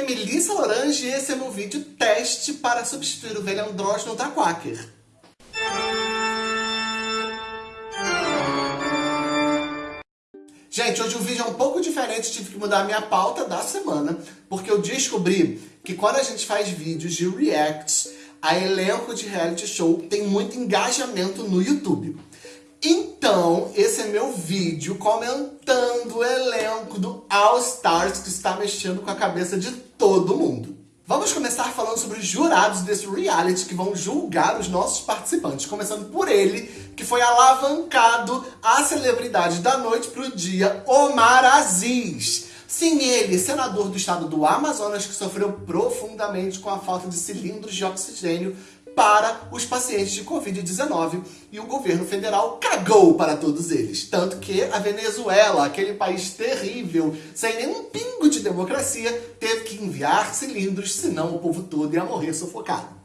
nome é Melissa Lorange e esse é meu vídeo teste para substituir o velho andrógeno da Quaker. Gente, hoje o vídeo é um pouco diferente, tive que mudar a minha pauta da semana, porque eu descobri que quando a gente faz vídeos de reacts a elenco de reality show, tem muito engajamento no YouTube. Então, esse é meu vídeo comentando o elenco do All Stars que está mexendo com a cabeça de todo mundo. Vamos começar falando sobre os jurados desse reality que vão julgar os nossos participantes, começando por ele, que foi alavancado a celebridade da noite para o dia, Omar Aziz. Sim, ele, senador do estado do Amazonas, que sofreu profundamente com a falta de cilindros de oxigênio para os pacientes de Covid-19 e o governo federal cagou para todos eles. Tanto que a Venezuela, aquele país terrível, sem nenhum pingo de democracia, teve que enviar cilindros, senão o povo todo ia morrer sufocado.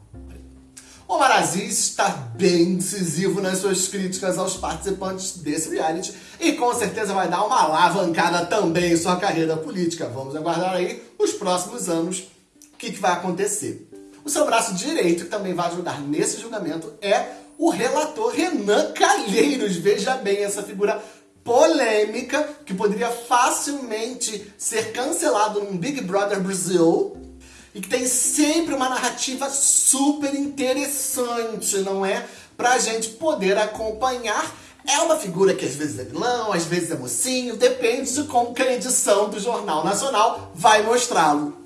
Omar Aziz está bem decisivo nas suas críticas aos participantes desse reality e com certeza vai dar uma alavancada também em sua carreira política. Vamos aguardar aí os próximos anos o que, que vai acontecer. O seu braço direito, que também vai ajudar nesse julgamento, é o relator Renan Calheiros. Veja bem essa figura polêmica que poderia facilmente ser cancelado no Big Brother Brasil e que tem sempre uma narrativa super interessante, não é? Pra gente poder acompanhar. É uma figura que às vezes é vilão, às vezes é mocinho, depende de como que a edição do Jornal Nacional vai mostrá-lo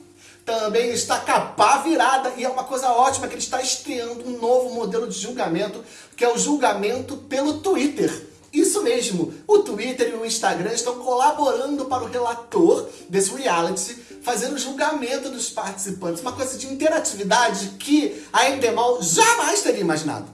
também está capa virada e é uma coisa ótima que ele está estreando um novo modelo de julgamento, que é o julgamento pelo Twitter. Isso mesmo, o Twitter e o Instagram estão colaborando para o relator desse reality, fazendo o julgamento dos participantes, uma coisa de interatividade que a Endemol jamais teria imaginado.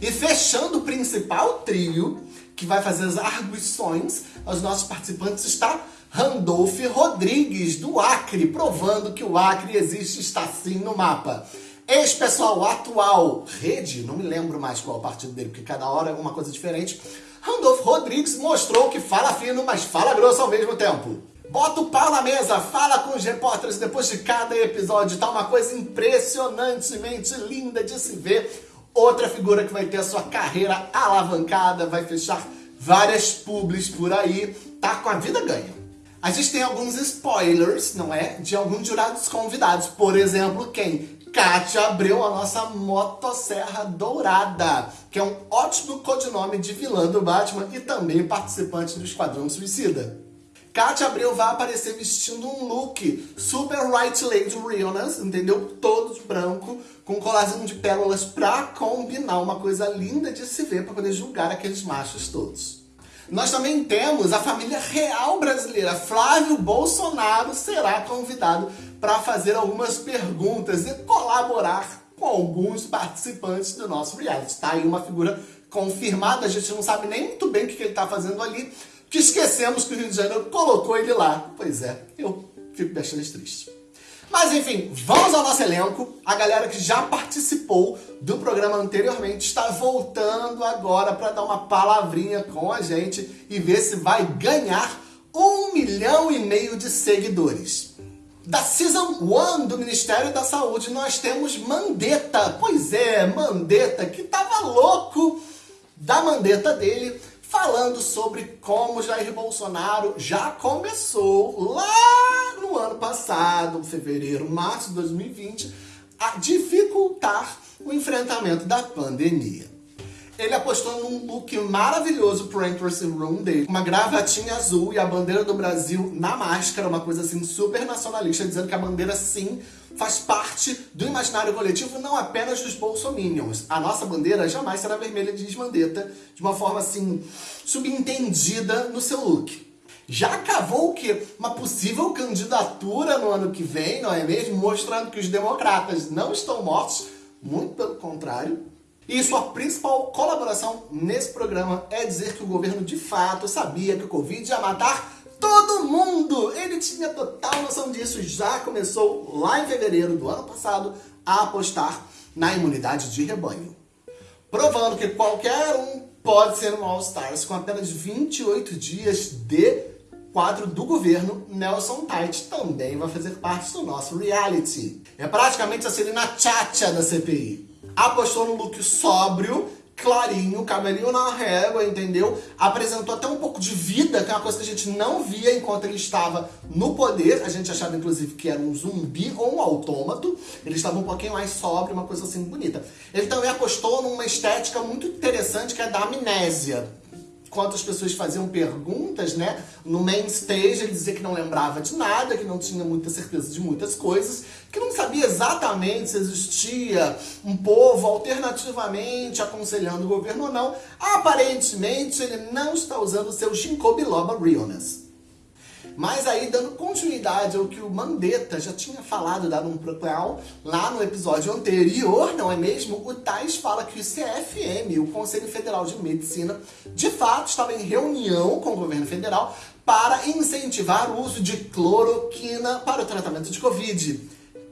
E fechando o principal trio, que vai fazer as arguições aos nossos participantes, está Randolph Rodrigues, do Acre, provando que o Acre existe está sim no mapa. Ex-pessoal atual, Rede, não me lembro mais qual é o partido dele, porque cada hora é uma coisa diferente. Randolph Rodrigues mostrou que fala fino, mas fala grosso ao mesmo tempo. Bota o pau na mesa, fala com os repórteres depois de cada episódio, tá uma coisa impressionantemente linda de se ver. Outra figura que vai ter a sua carreira alavancada, vai fechar várias publis por aí, tá com a vida ganha. A gente tem alguns spoilers, não é? De alguns jurados convidados. Por exemplo, quem? Kátia Abreu, a nossa motosserra dourada, que é um ótimo codinome de vilã do Batman e também participante do Esquadrão Suicida. Kátia Abreu vai aparecer vestindo um look super Right Lady Realness, entendeu? Todo de branco, com um colarzinho de pérolas pra combinar, uma coisa linda de se ver para poder julgar aqueles machos todos. Nós também temos a família real brasileira. Flávio Bolsonaro será convidado para fazer algumas perguntas e colaborar com alguns participantes do nosso reality. Tá aí uma figura confirmada, a gente não sabe nem muito bem o que ele está fazendo ali, que esquecemos que o Rio de Janeiro colocou ele lá. Pois é, eu fico bastante triste. Mas enfim, vamos ao nosso elenco. A galera que já participou do programa anteriormente está voltando agora para dar uma palavrinha com a gente e ver se vai ganhar um milhão e meio de seguidores. Da Season 1 do Ministério da Saúde nós temos Mandetta. Pois é, Mandetta, que tava louco da Mandetta dele falando sobre como Jair Bolsonaro já começou lá no ano passado, fevereiro, março de 2020, a dificultar o enfrentamento da pandemia. Ele apostou num look maravilhoso pro Entrance Room dele. Uma gravatinha azul e a bandeira do Brasil na máscara, uma coisa assim super nacionalista, dizendo que a bandeira sim faz parte do imaginário coletivo não apenas dos bolsominions. A nossa bandeira jamais será vermelha, diz Mandetta, de uma forma assim, subentendida no seu look. Já cavou o quê? Uma possível candidatura no ano que vem, não é mesmo? Mostrando que os democratas não estão mortos, muito pelo contrário. E sua principal colaboração nesse programa é dizer que o governo de fato sabia que o Covid ia matar todo mundo! Ele tinha total noção disso já começou lá em fevereiro do ano passado a apostar na imunidade de rebanho. Provando que qualquer um pode ser um All-Stars com apenas 28 dias de quadro do governo, Nelson Tait também vai fazer parte do nosso reality. É praticamente a Celina Tchatcha da CPI. Apostou no look sóbrio, clarinho, cabelinho na régua, entendeu? Apresentou até um pouco de vida, que é uma coisa que a gente não via enquanto ele estava no poder. A gente achava, inclusive, que era um zumbi ou um autômato. Ele estava um pouquinho mais sóbrio, uma coisa assim bonita. Ele também apostou numa estética muito interessante, que é da amnésia quando as pessoas faziam perguntas, né? No main stage ele dizia que não lembrava de nada, que não tinha muita certeza de muitas coisas, que não sabia exatamente se existia um povo alternativamente aconselhando o governo ou não. Aparentemente ele não está usando o seu ginkgo biloba realness. Mas aí, dando continuidade ao que o Mandetta já tinha falado, dado um propel lá no episódio anterior, não é mesmo? O Tais fala que o CFM, o Conselho Federal de Medicina, de fato estava em reunião com o governo federal para incentivar o uso de cloroquina para o tratamento de Covid.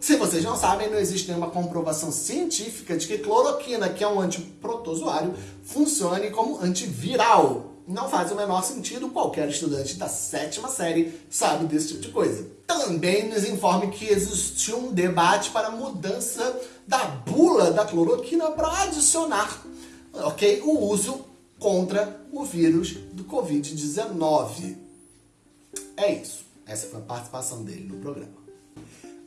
Se vocês não sabem, não existe nenhuma comprovação científica de que cloroquina, que é um antiprotozoário, funcione como antiviral não faz o menor sentido, qualquer estudante da sétima série sabe desse tipo de coisa. Também nos informe que existiu um debate para mudança da bula da cloroquina para adicionar ok, o uso contra o vírus do Covid-19. É isso. Essa foi a participação dele no programa.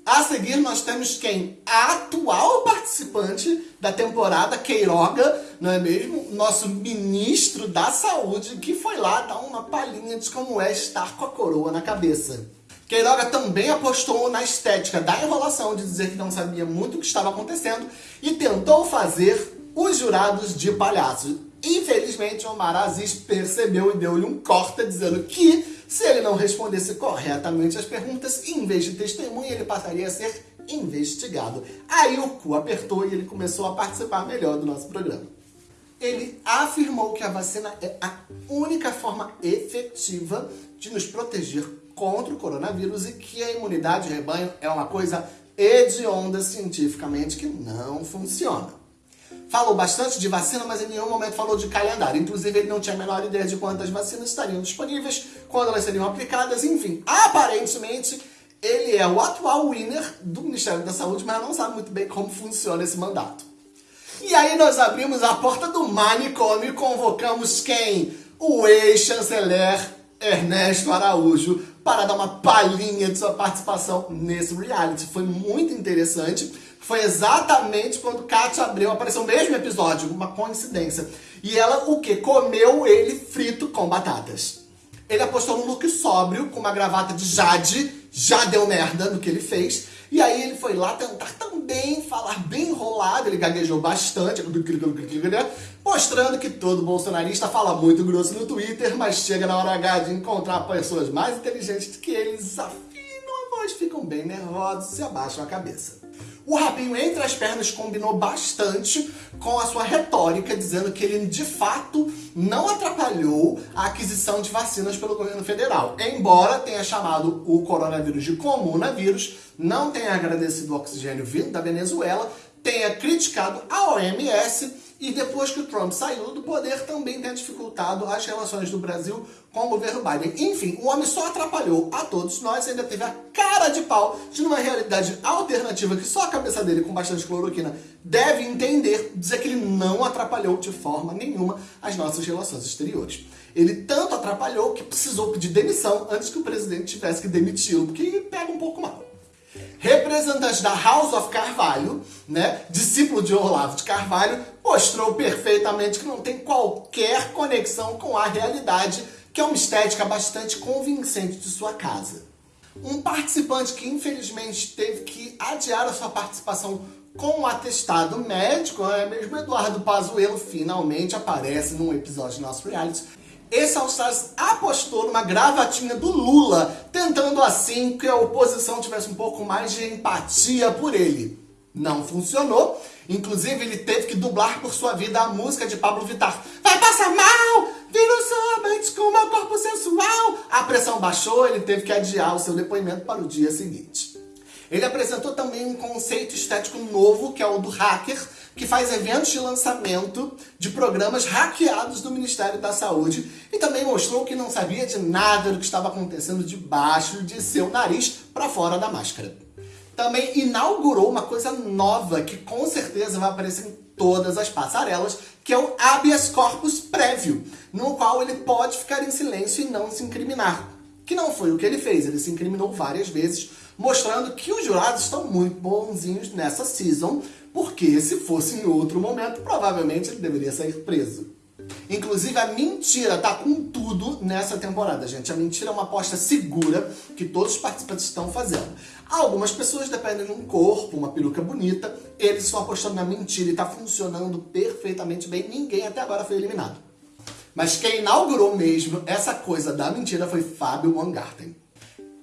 A seguir, nós temos quem? A atual participante da temporada, Queiroga, não é mesmo? Nosso ministro da saúde, que foi lá dar uma palhinha de como é estar com a coroa na cabeça. Queiroga também apostou na estética da enrolação, de dizer que não sabia muito o que estava acontecendo e tentou fazer os jurados de palhaço. Infelizmente, Omar Aziz percebeu e deu-lhe um corta, dizendo que se ele não respondesse corretamente as perguntas, em vez de testemunha, ele passaria a ser investigado. Aí o cu apertou e ele começou a participar melhor do nosso programa. Ele afirmou que a vacina é a única forma efetiva de nos proteger contra o coronavírus e que a imunidade de rebanho é uma coisa hedionda cientificamente que não funciona falou bastante de vacina, mas em nenhum momento falou de calendário. Inclusive, ele não tinha a menor ideia de quantas vacinas estariam disponíveis, quando elas seriam aplicadas, enfim. Aparentemente, ele é o atual winner do Ministério da Saúde, mas não sabe muito bem como funciona esse mandato. E aí nós abrimos a porta do manicômio e convocamos quem? O ex-chanceler Ernesto Araújo para dar uma palhinha de sua participação nesse reality. Foi muito interessante foi exatamente quando Kátia Abreu apareceu no mesmo episódio, uma coincidência. E ela, o que? Comeu ele frito com batatas. Ele apostou no look sóbrio, com uma gravata de Jade, já deu merda no que ele fez. E aí ele foi lá tentar também falar bem enrolado, ele gaguejou bastante, mostrando que todo bolsonarista fala muito grosso no Twitter, mas chega na hora H de encontrar pessoas mais inteligentes que eles afinam a voz, ficam bem nervosos e abaixam a cabeça. O rabinho entre as pernas combinou bastante com a sua retórica, dizendo que ele de fato não atrapalhou a aquisição de vacinas pelo governo federal. Embora tenha chamado o coronavírus de comunavírus, não tenha agradecido o oxigênio vindo da Venezuela, tenha criticado a OMS e depois que o Trump saiu do poder, também tem dificultado as relações do Brasil com o governo Biden. Enfim, o homem só atrapalhou a todos nós e ainda teve a cara de pau de numa realidade alternativa que só a cabeça dele, com bastante cloroquina, deve entender, dizer que ele não atrapalhou de forma nenhuma as nossas relações exteriores. Ele tanto atrapalhou que precisou pedir demissão antes que o presidente tivesse que demiti-lo, porque pega um pouco mal representante da House of Carvalho, né, discípulo de Olavo de Carvalho, mostrou perfeitamente que não tem qualquer conexão com a realidade, que é uma estética bastante convincente de sua casa. Um participante que infelizmente teve que adiar a sua participação com um atestado médico, é mesmo Eduardo Pazuello, finalmente aparece num episódio do nosso reality, esse All Stars apostou numa gravatinha do Lula, tentando assim que a oposição tivesse um pouco mais de empatia por ele. Não funcionou, inclusive ele teve que dublar por sua vida a música de Pablo Vittar. Vai passar mal, viro somente com meu corpo sensual. A pressão baixou, ele teve que adiar o seu depoimento para o dia seguinte. Ele apresentou também um conceito estético novo, que é o do hacker, que faz eventos de lançamento de programas hackeados do Ministério da Saúde e também mostrou que não sabia de nada do que estava acontecendo debaixo de seu nariz para fora da máscara. Também inaugurou uma coisa nova que com certeza vai aparecer em todas as passarelas, que é o habeas corpus prévio, no qual ele pode ficar em silêncio e não se incriminar. Que não foi o que ele fez, ele se incriminou várias vezes, mostrando que os jurados estão muito bonzinhos nessa season, porque se fosse em outro momento, provavelmente ele deveria sair preso. Inclusive, a mentira tá com tudo nessa temporada, gente. A mentira é uma aposta segura que todos os participantes estão fazendo. Algumas pessoas dependem de um corpo, uma peruca bonita, eles estão apostando na mentira e tá funcionando perfeitamente bem. Ninguém até agora foi eliminado. Mas quem inaugurou mesmo essa coisa da mentira foi Fábio Mangarten.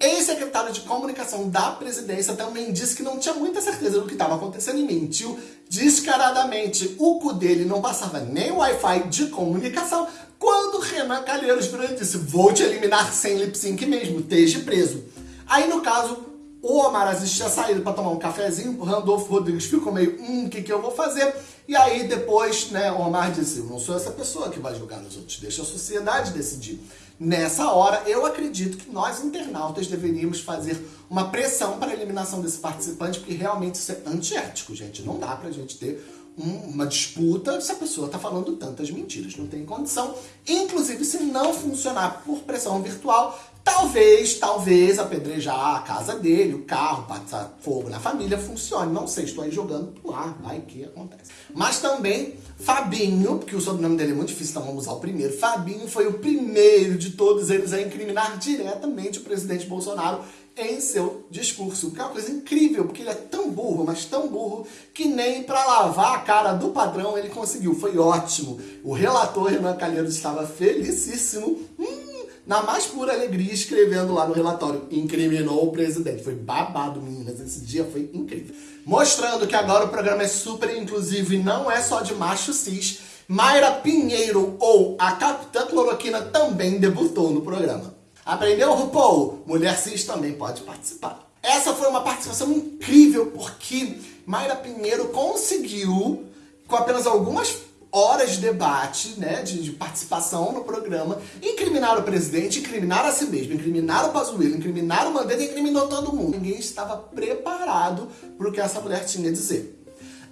Ex-secretário de comunicação da presidência também disse que não tinha muita certeza do que estava acontecendo e mentiu descaradamente. O cu dele não passava nem Wi-Fi de comunicação quando Renan Calheiros virou e disse vou te eliminar sem lip sync mesmo, esteja preso. Aí no caso, o Omar Aziz tinha saído para tomar um cafezinho, o Randolfo Rodrigues ficou meio, hum, o que, que eu vou fazer? E aí depois, né, o Omar disse, eu não sou essa pessoa que vai julgar os outros, deixa a sociedade decidir. Nessa hora, eu acredito que nós internautas deveríamos fazer uma pressão para a eliminação desse participante, porque realmente isso é antiético, gente. Não dá pra gente ter uma disputa se a pessoa está falando tantas mentiras. Não tem condição. Inclusive, se não funcionar por pressão virtual, Talvez, talvez apedrejar a casa dele, o carro, passar fogo na família funcione. Não sei, estou aí jogando pro ar, vai que acontece. Mas também Fabinho, porque o sobrenome dele é muito difícil, então vamos usar o primeiro. Fabinho foi o primeiro de todos eles a incriminar diretamente o presidente Bolsonaro em seu discurso. Que é uma coisa incrível, porque ele é tão burro, mas tão burro, que nem para lavar a cara do padrão ele conseguiu. Foi ótimo. O relator Renan Calheiros estava felicíssimo. Hum, na mais pura alegria, escrevendo lá no relatório, incriminou o presidente. Foi babado, meninas, esse dia foi incrível. Mostrando que agora o programa é super inclusivo e não é só de macho cis, Mayra Pinheiro, ou a Capitã Cloroquina, também debutou no programa. Aprendeu, RuPaul? Mulher cis também pode participar. Essa foi uma participação incrível, porque Mayra Pinheiro conseguiu, com apenas algumas horas de debate, né, de, de, participação no programa, incriminar o presidente, incriminar a si mesmo, incriminar o Pazuello, incriminar o Mandetta, incriminou todo mundo. Ninguém estava preparado para o que essa mulher tinha a dizer.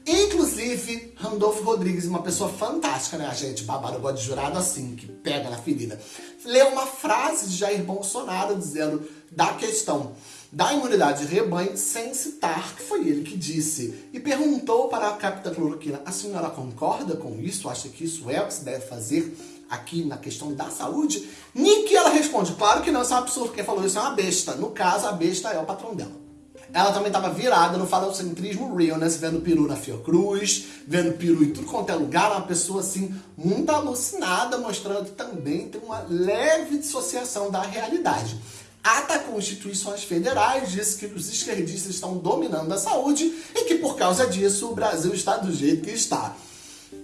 Inclusive, Randolfo Rodrigues, uma pessoa fantástica, né, gente? Babado, gosta de jurado assim, que pega na ferida. Leu uma frase de Jair Bolsonaro dizendo da questão da imunidade de rebanho sem citar que foi ele que disse. E perguntou para a capitã cloroquina, a senhora concorda com isso? Acha que isso é o que se deve fazer aqui na questão da saúde? Nem que ela responde, claro que não, isso é um absurdo, quem falou isso é uma besta. No caso, a besta é o patrão dela. Ela também estava virada no falocentrismo realness, vendo peru na Fiocruz, vendo peru em tudo quanto é lugar, uma pessoa assim, muito alucinada, mostrando que também tem uma leve dissociação da realidade atacou instituições federais, disse que os esquerdistas estão dominando a saúde e que por causa disso o Brasil está do jeito que está.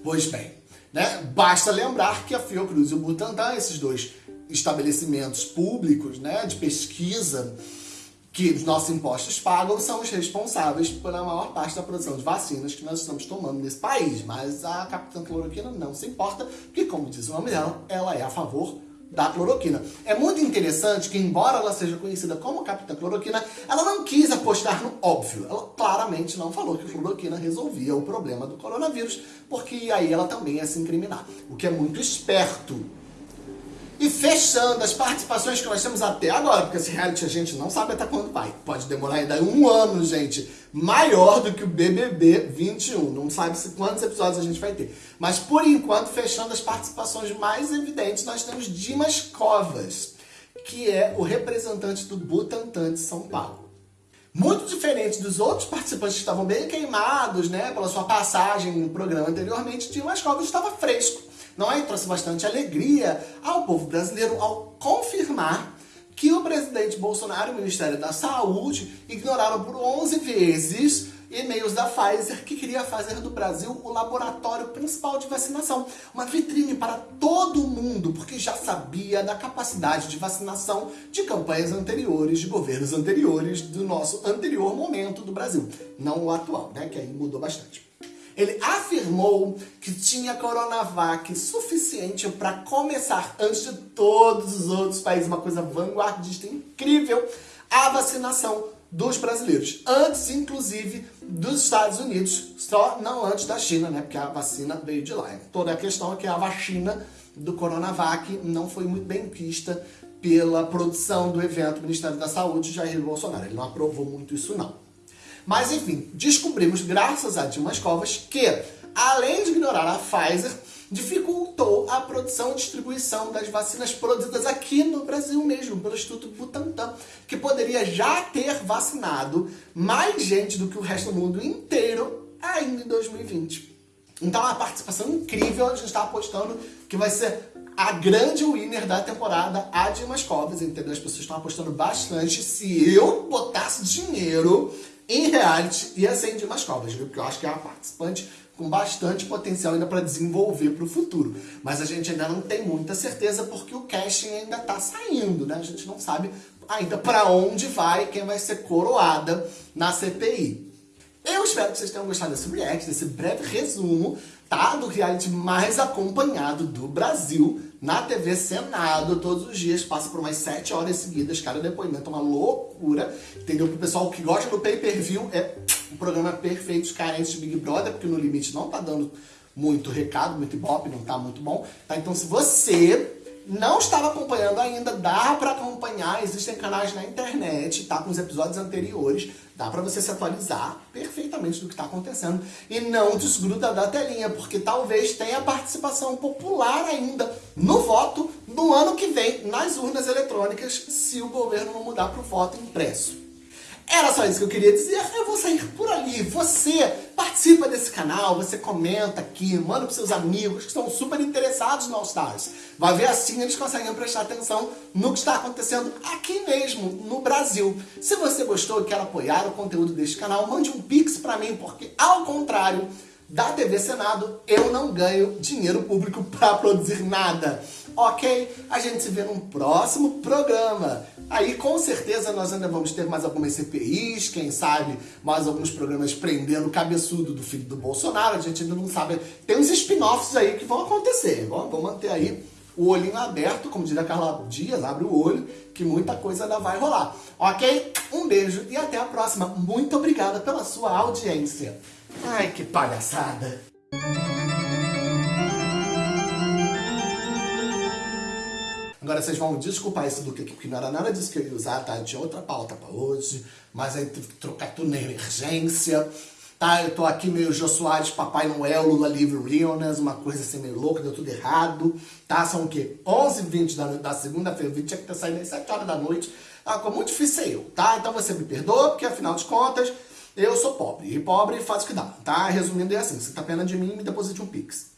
Pois bem, né? basta lembrar que a Fiocruz e o Butantan, esses dois estabelecimentos públicos né, de pesquisa que os nossos impostos pagam, são os responsáveis pela maior parte da produção de vacinas que nós estamos tomando nesse país. Mas a Capitã Cloroquina não se importa, porque como diz o nome dela, ela é a favor da cloroquina. É muito interessante que, embora ela seja conhecida como Capitã Cloroquina, ela não quis apostar no óbvio. Ela claramente não falou que a cloroquina resolvia o problema do coronavírus, porque aí ela também ia se incriminar. O que é muito esperto e fechando as participações que nós temos até agora, porque esse reality a gente não sabe até quando vai. Pode demorar ainda um ano, gente. Maior do que o BBB 21. Não sabe se quantos episódios a gente vai ter. Mas por enquanto, fechando as participações mais evidentes, nós temos Dimas Covas, que é o representante do Butantan de São Paulo. Muito diferente dos outros participantes que estavam bem queimados, né, pela sua passagem no programa anteriormente, Dimas Covas estava fresco não é? Trouxe bastante alegria ao povo brasileiro ao confirmar que o presidente Bolsonaro e o Ministério da Saúde ignoraram por 11 vezes e-mails da Pfizer que queria fazer do Brasil o laboratório principal de vacinação. Uma vitrine para todo mundo, porque já sabia da capacidade de vacinação de campanhas anteriores, de governos anteriores, do nosso anterior momento do Brasil. Não o atual, né? Que aí mudou bastante. Ele afirmou que tinha Coronavac suficiente para começar, antes de todos os outros países, uma coisa vanguardista incrível, a vacinação dos brasileiros. Antes, inclusive, dos Estados Unidos, só não antes da China, né? Porque a vacina veio de lá. Toda a questão é que a vacina do Coronavac não foi muito bem vista pela produção do evento do Ministério da Saúde Jair Bolsonaro. Ele não aprovou muito isso, não. Mas enfim, descobrimos, graças a Dimas Covas, que além de ignorar a Pfizer, dificultou a produção e distribuição das vacinas produzidas aqui no Brasil mesmo, pelo Instituto Butantan, que poderia já ter vacinado mais gente do que o resto do mundo inteiro ainda em 2020. Então é uma participação incrível, a gente está apostando que vai ser a grande winner da temporada, a Dimas Covas, entendeu? As pessoas estão apostando bastante. Se eu botasse dinheiro, em reality ia ser Dimas Covas, viu? Porque eu acho que é uma participante com bastante potencial ainda para desenvolver para o futuro. Mas a gente ainda não tem muita certeza porque o casting ainda está saindo, né? A gente não sabe ainda para onde vai, quem vai ser coroada na CPI. Eu espero que vocês tenham gostado desse react, desse breve resumo, tá? Do reality mais acompanhado do Brasil na TV Senado todos os dias, passa por umas 7 horas seguidas, cada depoimento é uma loucura, entendeu? Pro pessoal que gosta do pay-per-view, é um programa perfeito, carentes de Big Brother, porque no limite não tá dando muito recado, muito ibope, não tá muito bom, tá? Então se você não estava acompanhando ainda, dá para acompanhar, existem canais na internet, tá? Com os episódios anteriores, dá para você se atualizar perfeitamente do que está acontecendo e não desgruda da telinha, porque talvez tenha participação popular ainda no voto no ano que vem nas urnas eletrônicas, se o governo não mudar para o voto impresso. Era só isso que eu queria dizer, eu vou sair por ali. Você participa desse canal, você comenta aqui, manda pros seus amigos que estão super interessados no All Stars. Vai ver assim eles conseguem prestar atenção no que está acontecendo aqui mesmo, no Brasil. Se você gostou e quer apoiar o conteúdo deste canal, mande um pix pra mim, porque ao contrário da TV Senado, eu não ganho dinheiro público para produzir nada. Ok? A gente se vê num próximo programa. Aí com certeza nós ainda vamos ter mais algumas CPIs, quem sabe mais alguns programas prendendo o cabeçudo do filho do Bolsonaro, a gente ainda não sabe. Tem uns spin-offs aí que vão acontecer, vamos manter aí o olhinho aberto, como diria Carla Dias, abre o olho, que muita coisa ainda vai rolar. Ok? Um beijo e até a próxima. Muito obrigada pela sua audiência. Ai, que palhaçada! Agora vocês vão desculpar isso do que, porque não era nada disso que eu ia usar, tá? Tinha outra pauta pra hoje, mas aí tive que trocar tudo na emergência, tá? Eu tô aqui meio Jô Soares, Papai Noel, Lula Livre Realness, uma coisa assim meio louca, deu tudo errado, tá? São o quê? 11h20 da, da segunda-feira, o vídeo tinha que ter saído às 7 horas da noite, tá? Ficou muito difícil eu, tá? Então você me perdoa, porque afinal de contas, eu sou pobre, e pobre faz o que dá, tá? Resumindo é assim, você tá pena de mim, me deposite um pix.